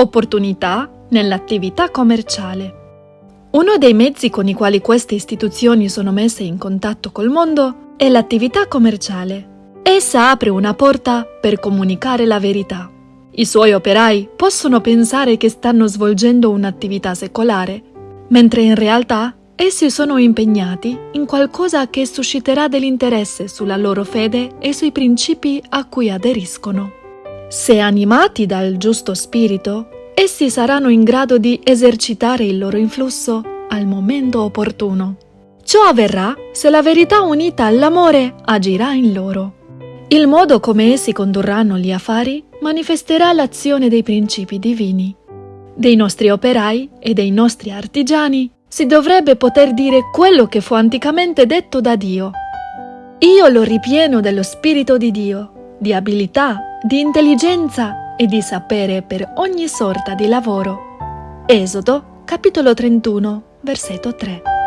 opportunità nell'attività commerciale. Uno dei mezzi con i quali queste istituzioni sono messe in contatto col mondo è l'attività commerciale. Essa apre una porta per comunicare la verità. I suoi operai possono pensare che stanno svolgendo un'attività secolare, mentre in realtà essi sono impegnati in qualcosa che susciterà dell'interesse sulla loro fede e sui principi a cui aderiscono. Se animati dal giusto spirito, essi saranno in grado di esercitare il loro influsso al momento opportuno. Ciò avverrà se la verità unita all'amore agirà in loro. Il modo come essi condurranno gli affari manifesterà l'azione dei principi divini. Dei nostri operai e dei nostri artigiani si dovrebbe poter dire quello che fu anticamente detto da Dio. Io lo ripieno dello Spirito di Dio, di abilità, di intelligenza e di sapere per ogni sorta di lavoro. Esodo, capitolo 31, versetto 3.